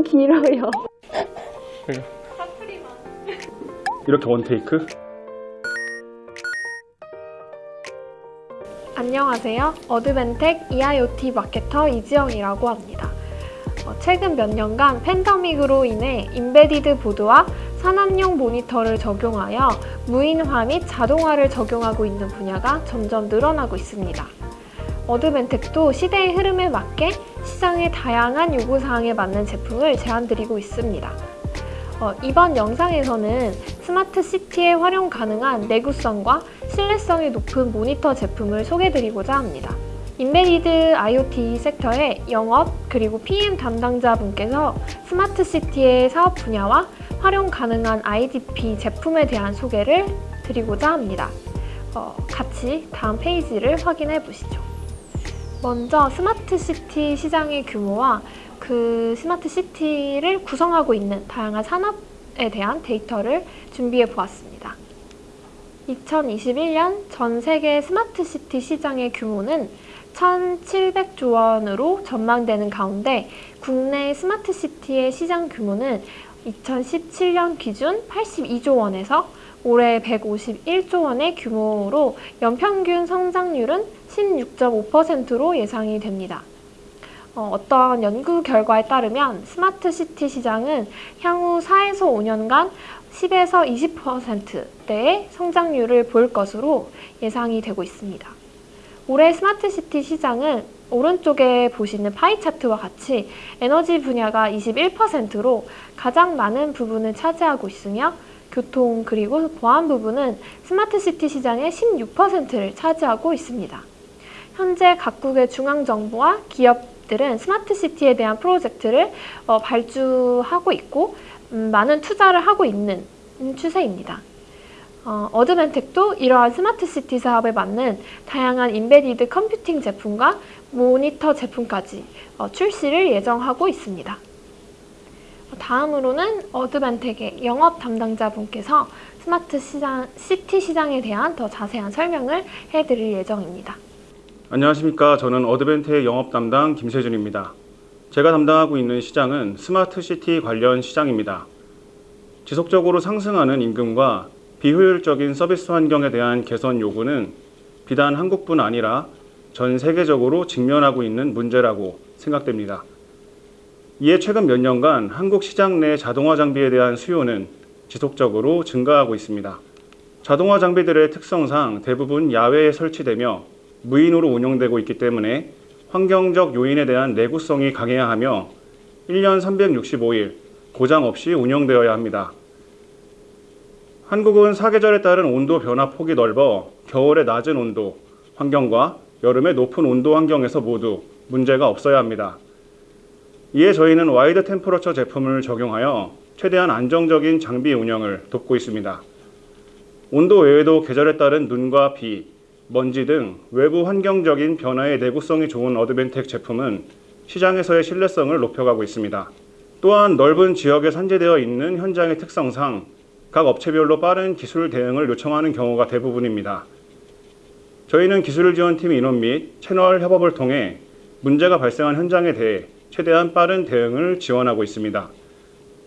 너무 길어요. 이렇게 one take? 안녕하세요. 어드벤텍 EIoT 마케터 이지영이라고 합니다. 어, 최근 몇 년간 팬데믹으로 인해 embedded 보드와 산업용 모니터를 적용하여 무인화 및 자동화를 적용하고 있는 분야가 점점 늘어나고 있습니다. 어드벤텍도 시대의 흐름에 맞게 시장의 다양한 요구사항에 맞는 제품을 제안드리고 있습니다. 어, 이번 영상에서는 스마트 시티에 활용 가능한 내구성과 신뢰성이 높은 모니터 제품을 소개드리고자 합니다. Embedded IoT 섹터의 영업 그리고 PM 담당자분께서 스마트 시티의 사업 분야와 활용 가능한 IDP 제품에 대한 소개를 드리고자 합니다. 어, 같이 다음 페이지를 확인해 보시죠. 먼저 스마트 시티 시장의 규모와 그 스마트 시티를 구성하고 있는 다양한 산업에 대한 데이터를 준비해 보았습니다. 2021년 전 세계 스마트 시티 시장의 규모는 1,700조 원으로 전망되는 가운데 국내 스마트 시티의 시장 규모는 2017년 기준 82조 원에서 올해 151조 원의 규모로 연평균 성장률은 16.5%로 예상이 됩니다. 어, 어떤 연구 결과에 따르면 스마트 시티 시장은 향후 4에서 5년간 10에서 20%대의 성장률을 보일 것으로 예상이 되고 있습니다. 올해 스마트 시티 시장은 오른쪽에 보시는 파이 차트와 같이 에너지 분야가 21%로 가장 많은 부분을 차지하고 있으며 교통 그리고 보안 부분은 스마트 시티 시장의 16%를 차지하고 있습니다. 현재 각국의 중앙정부와 기업들은 스마트 시티에 대한 프로젝트를 어, 발주하고 있고 음, 많은 투자를 하고 있는 추세입니다. 어, Advantech도 이러한 스마트 시티 사업에 맞는 다양한 embedded computing 제품과 모니터 제품까지 어, 출시를 예정하고 있습니다. 다음으로는 Advantech의 영업 담당자분께서 스마트 시장, 시티 시장에 대한 더 자세한 설명을 해드릴 예정입니다. 안녕하십니까. 저는 Advantech의 영업 담당 김세준입니다. 제가 담당하고 있는 시장은 스마트 시티 관련 시장입니다. 지속적으로 상승하는 임금과 비효율적인 서비스 환경에 대한 개선 요구는 비단 한국뿐 아니라 전 세계적으로 직면하고 있는 문제라고 생각됩니다. 이에 최근 몇 년간 한국 시장 내 자동화 장비에 대한 수요는 지속적으로 증가하고 있습니다. 자동화 장비들의 특성상 대부분 야외에 설치되며 무인으로 운영되고 있기 때문에 환경적 요인에 대한 내구성이 강해야 하며 1년 365일 고장 없이 운영되어야 합니다. 한국은 사계절에 따른 온도 변화 폭이 넓어 겨울에 낮은 온도 환경과 여름에 높은 온도 환경에서 모두 문제가 없어야 합니다. 이에 저희는 wide temperature 제품을 적용하여 최대한 안정적인 장비 운영을 돕고 있습니다. 온도 외에도 계절에 따른 눈과 비, 먼지 등 외부 환경적인 변화에 내구성이 좋은 Advantech 제품은 시장에서의 신뢰성을 높여가고 있습니다. 또한 넓은 지역에 산재되어 있는 현장의 특성상 각 업체별로 빠른 기술 대응을 요청하는 경우가 대부분입니다. 저희는 기술 지원팀 인원 및 채널 협업을 통해 문제가 발생한 현장에 대해 최대한 빠른 대응을 지원하고 있습니다.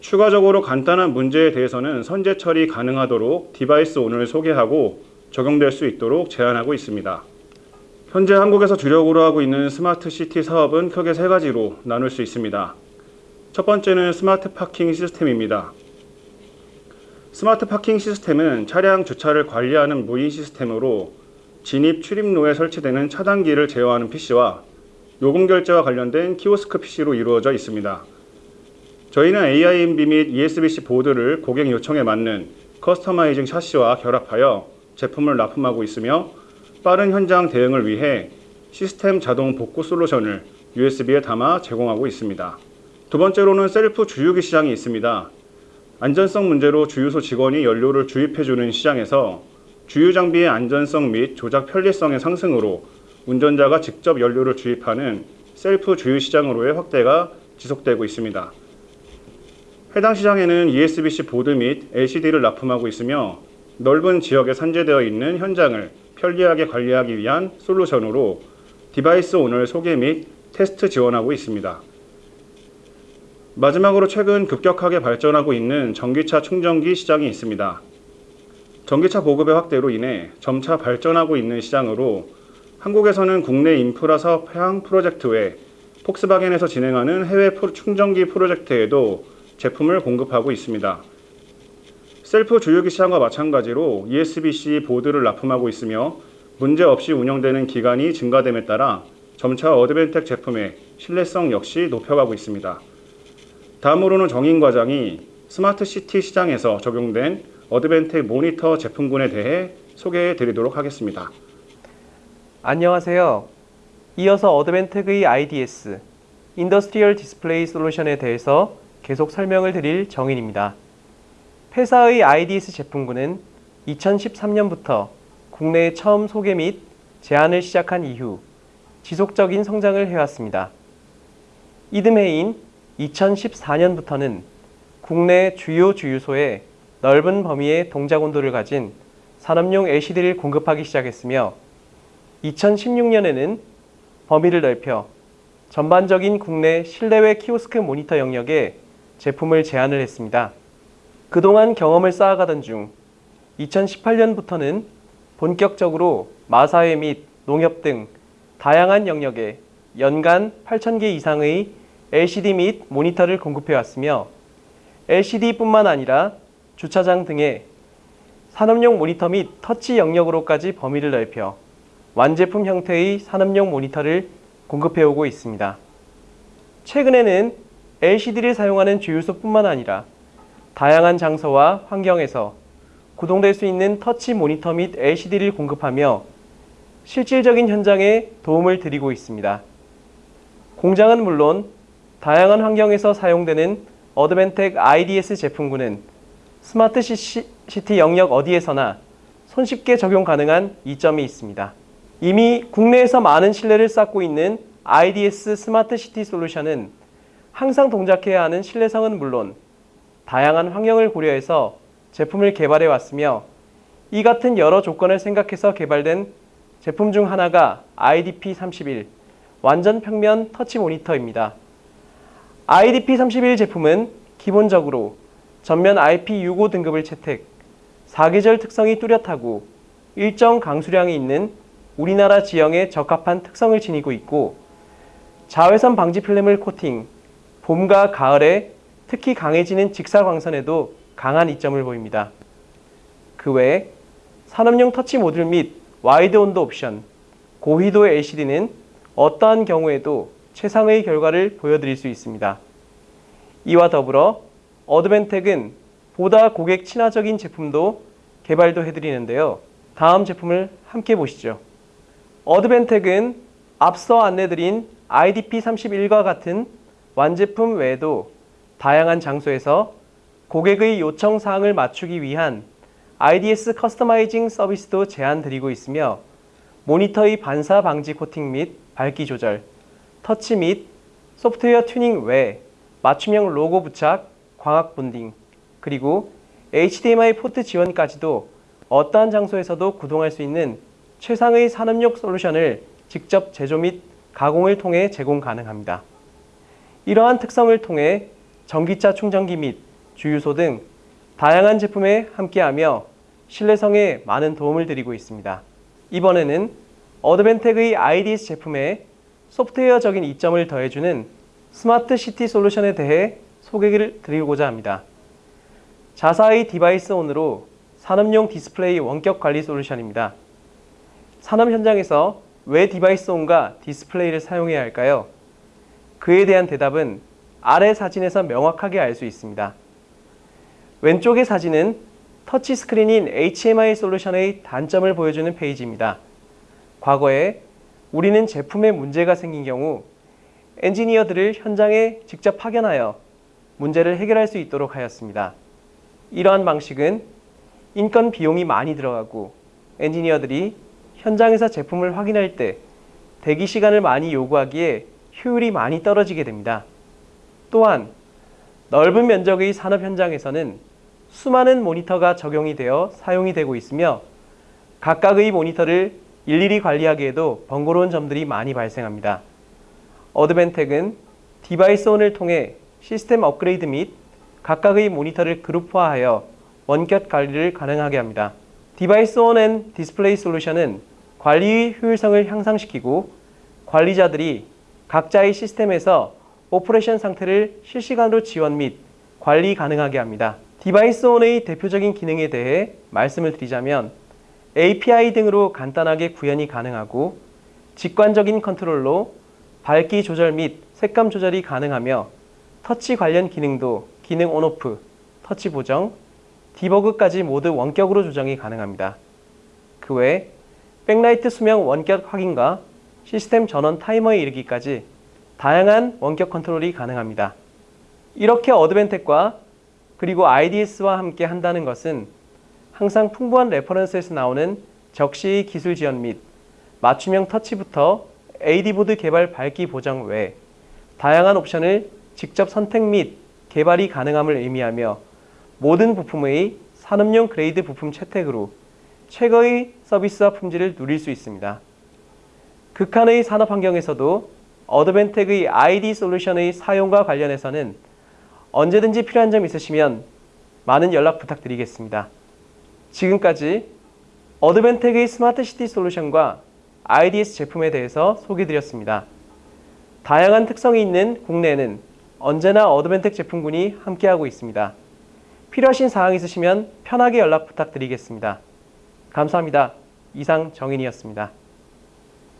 추가적으로 간단한 문제에 대해서는 선제 처리 가능하도록 DeviceOn을 소개하고 적용될 수 있도록 제안하고 있습니다. 현재 한국에서 주력으로 하고 있는 스마트 시티 사업은 크게 세 가지로 나눌 수 있습니다. 첫 번째는 smart parking 시스템입니다. smart parking 시스템은 차량 주차를 관리하는 무인 시스템으로 진입 출입로에 설치되는 차단기를 제어하는 PC와 요금 결제와 관련된 키오스크 PC로 이루어져 있습니다. 저희는 AIMB 및 ESBC 보드를 고객 요청에 맞는 customizing 샤시와 결합하여 제품을 납품하고 있으며 빠른 현장 대응을 위해 시스템 자동 복구 솔루션을 USB에 담아 제공하고 있습니다. 두 번째로는 셀프 주유기 시장이 있습니다. 안전성 문제로 주유소 직원이 연료를 주입해주는 시장에서 주유 장비의 안전성 및 조작 편리성의 상승으로 운전자가 직접 연료를 주입하는 셀프 주유 시장으로의 확대가 지속되고 있습니다. 해당 시장에는 ESBC 보드 및 LCD를 납품하고 있으며 넓은 지역에 산재되어 있는 현장을 편리하게 관리하기 위한 솔루션으로 DeviceOn을 소개 및 테스트 지원하고 있습니다. 마지막으로 최근 급격하게 발전하고 있는 전기차 충전기 시장이 있습니다. 전기차 보급의 확대로 인해 점차 발전하고 있는 시장으로 한국에서는 국내 인프라 사업 해양 프로젝트 외 폭스바겐에서 진행하는 해외 충전기 프로젝트에도 제품을 공급하고 있습니다. 셀프 주유기 시장과 마찬가지로 ESBC 보드를 납품하고 있으며 문제 없이 운영되는 기간이 증가됨에 따라 점차 Advantech 제품의 신뢰성 역시 높여가고 있습니다. 다음으로는 정인 과장이 스마트 시티 시장에서 적용된 Advantech 모니터 제품군에 대해 소개해 드리도록 하겠습니다. 안녕하세요. 이어서 Advantech의 IDS, Industrial Display Solution에 대해서 계속 설명을 드릴 정인입니다. 회사의 IDS 제품군은 2013년부터 국내에 처음 소개 및 제안을 시작한 이후 지속적인 성장을 해왔습니다. 이듬해인 2014년부터는 국내 주요 주유소에 넓은 범위의 동작 온도를 가진 산업용 LCD를 공급하기 시작했으며 2016년에는 범위를 넓혀 전반적인 국내 실내외 키오스크 모니터 영역에 제품을 제안을 했습니다. 그동안 경험을 쌓아가던 중 2018년부터는 본격적으로 마사회 및 농협 등 다양한 영역에 연간 8,000개 이상의 LCD 및 모니터를 공급해 왔으며 LCD뿐만 아니라 주차장 등의 산업용 모니터 및 터치 영역으로까지 범위를 넓혀 완제품 형태의 산업용 모니터를 공급해 오고 있습니다. 최근에는 LCD를 사용하는 주유소뿐만 아니라 다양한 장소와 환경에서 구동될 수 있는 터치 모니터 및 LCD를 공급하며 실질적인 현장에 도움을 드리고 있습니다. 공장은 물론 다양한 환경에서 사용되는 Advantech IDS 제품군은 스마트 시- 시티 영역 어디에서나 손쉽게 적용 가능한 이점이 있습니다. 이미 국내에서 많은 신뢰를 쌓고 있는 IDS 스마트 시티 솔루션은 항상 동작해야 하는 신뢰성은 물론 다양한 환경을 고려해서 제품을 개발해 왔으며 이 같은 여러 조건을 생각해서 개발된 제품 중 하나가 IDP31 완전 평면 터치 모니터입니다. IDP31 제품은 기본적으로 전면 IP65 등급을 채택, 사계절 특성이 뚜렷하고 일정 강수량이 있는 우리나라 지형에 적합한 특성을 지니고 있고 자외선 방지 필름을 코팅, 봄과 가을에 특히 강해지는 직사광선에도 강한 이점을 보입니다. 그 외에 산업용 터치 모듈 및 wide 온도 옵션, 고휘도 LCD는 어떠한 경우에도 최상의 결과를 보여드릴 수 있습니다. 이와 더불어 Advantech은 보다 고객 친화적인 제품도 개발도 해드리는데요. 다음 제품을 함께 보시죠. Advantech은 앞서 안내드린 IDP31과 같은 완제품 외에도 다양한 장소에서 고객의 요청 사항을 맞추기 위한 IDS customizing 서비스도 제안 드리고 있으며 모니터의 반사 방지 코팅 및 밝기 조절, 터치 및 소프트웨어 튜닝 외 맞춤형 로고 부착, 광학 bonding, 그리고 HDMI 포트 지원까지도 어떠한 장소에서도 구동할 수 있는 최상의 산업용 솔루션을 직접 제조 및 가공을 통해 제공 가능합니다. 이러한 특성을 통해 전기차 충전기 및 주유소 등 다양한 제품에 함께하며 신뢰성에 많은 도움을 드리고 있습니다. 이번에는 Advantech의 IDS 제품에 소프트웨어적인 이점을 더해주는 스마트 시티 솔루션에 대해 소개를 드리고자 합니다. 자사의 DeviceOn으로 산업용 디스플레이 원격 관리 솔루션입니다. 산업 현장에서 왜 DeviceOn과 디스플레이를 사용해야 할까요? 그에 대한 대답은 아래 사진에서 명확하게 알 수 있습니다. 왼쪽의 사진은 터치 스크린인 HMI 솔루션의 단점을 보여주는 페이지입니다. 과거에 우리는 제품에 문제가 생긴 경우 엔지니어들을 현장에 직접 파견하여 문제를 해결할 수 있도록 하였습니다. 이러한 방식은 인건 비용이 많이 들어가고 엔지니어들이 현장에서 제품을 확인할 때 대기 시간을 많이 요구하기에 효율이 많이 떨어지게 됩니다. 또한 넓은 면적의 산업 현장에서는 수많은 모니터가 적용이 되어 사용이 되고 있으며 각각의 모니터를 일일이 관리하기에도 번거로운 점들이 많이 발생합니다. Advantech은 DeviceOn을 통해 시스템 업그레이드 및 각각의 모니터를 그룹화하여 원격 관리를 가능하게 합니다. DeviceOn and 디스플레이 솔루션은 관리의 효율성을 향상시키고 관리자들이 각자의 시스템에서 operation 상태를 실시간으로 지원 및 관리 가능하게 합니다. DeviceOn의 대표적인 기능에 대해 말씀을 드리자면 API 등으로 간단하게 구현이 가능하고 직관적인 컨트롤로 밝기 조절 및 색감 조절이 가능하며 터치 관련 기능도 기능 on-off, 터치 보정, 디버그까지 모두 원격으로 조정이 가능합니다. 그외 백라이트 수명 원격 확인과 시스템 전원 타이머에 이르기까지 다양한 원격 컨트롤이 가능합니다. 이렇게 Advantech과 그리고 IDS와 함께 한다는 것은 항상 풍부한 reference에서 나오는 적시의 기술 지원 및 맞춤형 터치부터 AD보드 개발 밝기 보장 외 다양한 옵션을 직접 선택 및 개발이 가능함을 의미하며 모든 부품의 산업용 grade 부품 채택으로 최고의 서비스와 품질을 누릴 수 있습니다. 극한의 산업 환경에서도 Advantech의 ID 솔루션의 사용과 관련해서는 언제든지 필요한 점 있으시면 많은 연락 부탁드리겠습니다. 지금까지 Advantech의 스마트 시티 솔루션과 IDS 제품에 대해서 소개드렸습니다. 다양한 특성이 있는 국내에는 언제나 어드벤텍 제품군이 함께하고 있습니다. 필요하신 사항 있으시면 편하게 연락 부탁드리겠습니다. 감사합니다. 이상 정인이었습니다.